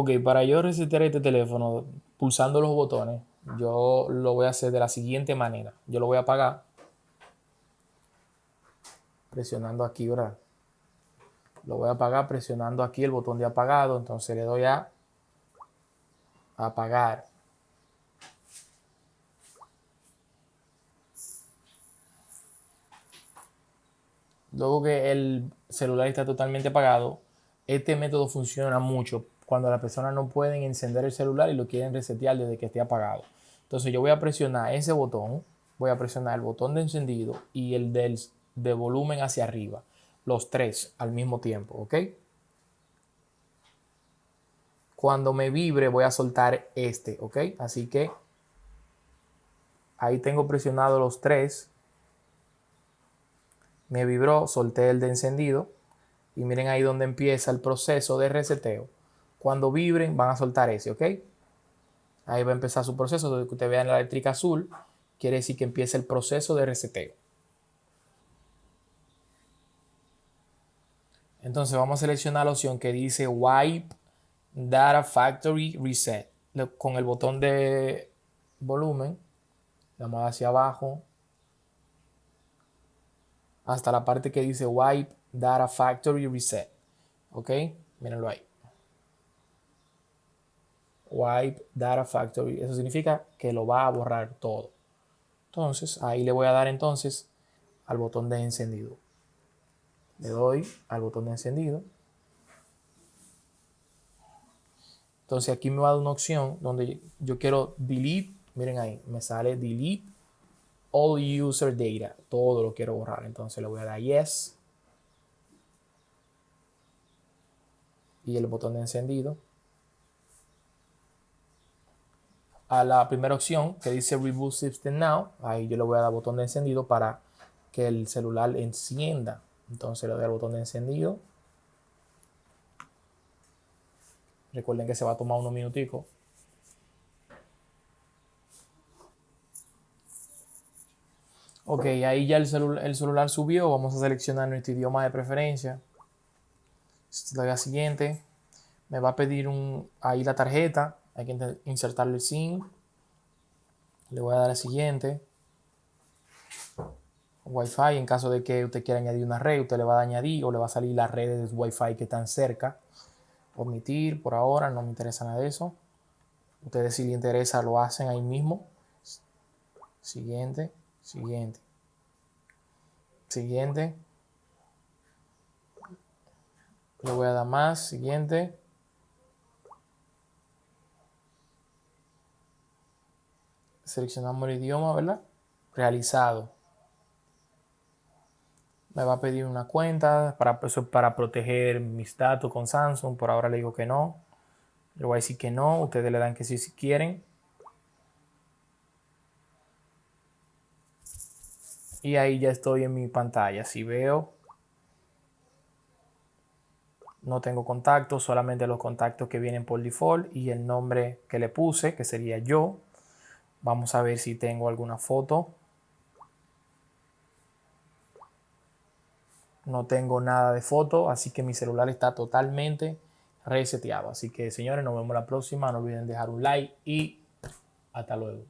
Ok, para yo resetear este teléfono pulsando los botones, yo lo voy a hacer de la siguiente manera. Yo lo voy a apagar presionando aquí, ¿verdad? Lo voy a apagar presionando aquí el botón de apagado. Entonces le doy a apagar. Luego que el celular está totalmente apagado, este método funciona mucho cuando las personas no pueden encender el celular y lo quieren resetear desde que esté apagado. Entonces yo voy a presionar ese botón, voy a presionar el botón de encendido y el del, de volumen hacia arriba, los tres al mismo tiempo, ¿ok? Cuando me vibre voy a soltar este, ¿ok? Así que ahí tengo presionado los tres. Me vibró, solté el de encendido y miren ahí donde empieza el proceso de reseteo. Cuando vibren van a soltar ese, ¿ok? Ahí va a empezar su proceso. Donde ustedes vean la eléctrica azul, quiere decir que empieza el proceso de reseteo. Entonces vamos a seleccionar la opción que dice Wipe Data Factory Reset. Con el botón de volumen, vamos hacia abajo hasta la parte que dice Wipe Data Factory Reset. ¿Ok? Mírenlo ahí wipe data factory. Eso significa que lo va a borrar todo. Entonces, ahí le voy a dar entonces al botón de encendido. Le doy al botón de encendido. Entonces aquí me va a dar una opción donde yo quiero delete. Miren ahí, me sale delete all user data. Todo lo quiero borrar. Entonces le voy a dar yes. Y el botón de encendido. A la primera opción que dice Reboot System Now. Ahí yo le voy a dar botón de encendido para que el celular encienda. Entonces le doy al botón de encendido. Recuerden que se va a tomar unos minuticos. Ok, ahí ya el, el, celular subió. Vamos a seleccionar nuestro idioma de preferencia. Le doy a siguiente. Me va a pedir ahí la tarjeta hay que insertarle el SIM. Le voy a dar el siguiente. Wi-Fi, en caso de que usted quiera añadir una red, usted le va a añadir o le va a salir las redes Wi-Fi que están cerca. Omitir por ahora, no me interesa nada de eso. Ustedes si les interesa lo hacen ahí mismo. Siguiente, siguiente. Siguiente. Le voy a dar más, siguiente. Seleccionamos el idioma, ¿verdad? Realizado. Me va a pedir una cuenta para, para proteger mis datos con Samsung. Por ahora le digo que no. Le voy a decir que no. Ustedes le dan que sí si quieren. Y ahí ya estoy en mi pantalla. Si veo, no tengo contactos, solamente los contactos que vienen por default y el nombre que le puse, que sería yo. Vamos a ver si tengo alguna foto. No tengo nada de foto, así que mi celular está totalmente reseteado. Así que señores, nos vemos la próxima. No olviden dejar un like y hasta luego.